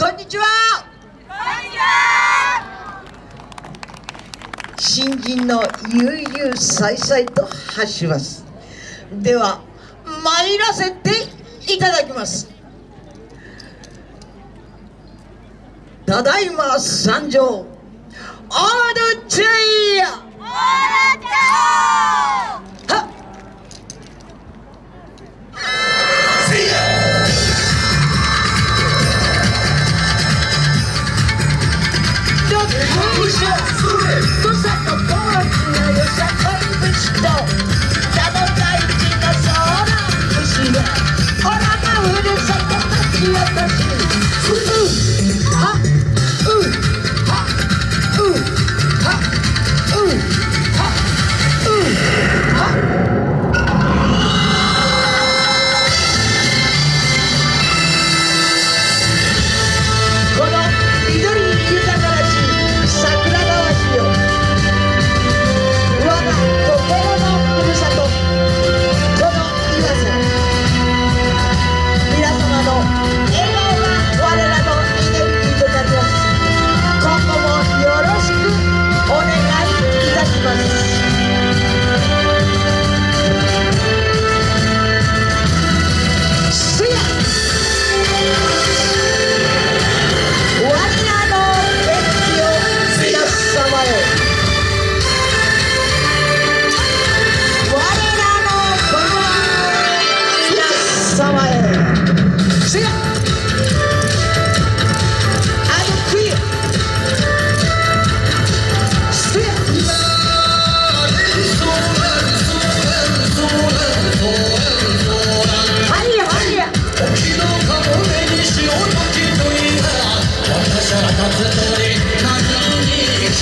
こんにちは。新人の悠々さいさいと発します。では参らせていただきます。ただいま参上。オールチェイどっこいしょ土佐のポーズ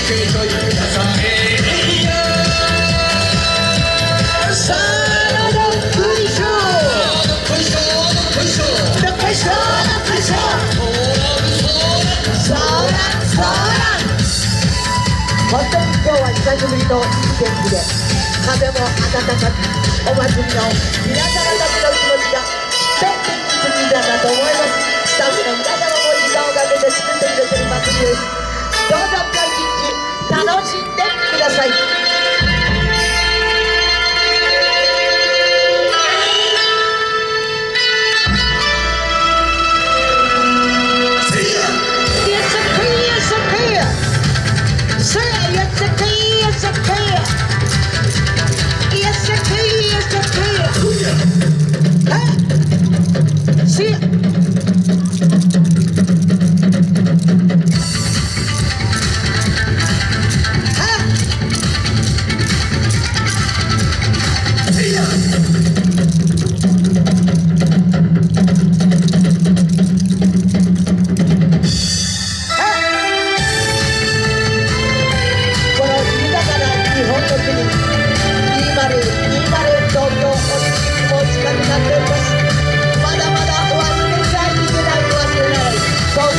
本当に今日は久しぶりのいい天気で風も暖かくお祭りの皆様たちの気持ちがとってもいいんだなと思いますスタッフの皆様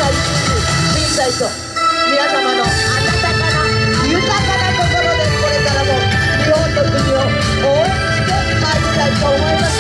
東海震災と皆様の温かな豊かな心でこれからも日本の国を応援してまい。りたいと思います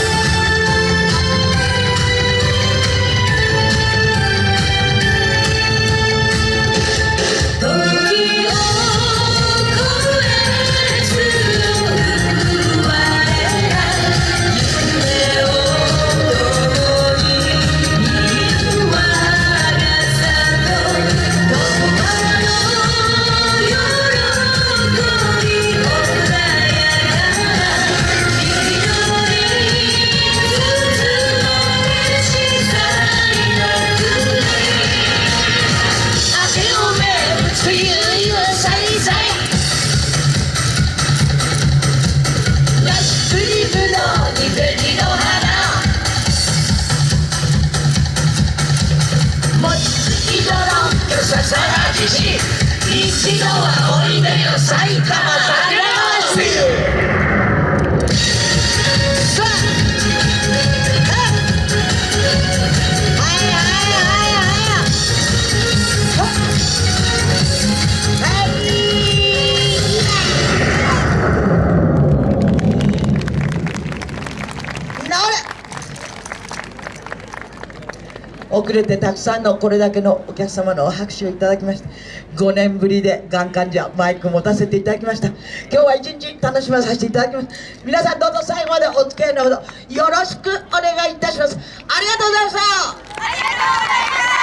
一度はおいでよ埼玉さん遅れてたくさんのこれだけのお客様の拍手をいただきました。5年ぶりでがん患者マイク持たせていただきました。今日は一日楽しまさせていただきます。皆さんどうぞ最後までお付き合いのほどよろしくお願いいたします。ありがとうございました。ありがとうございます。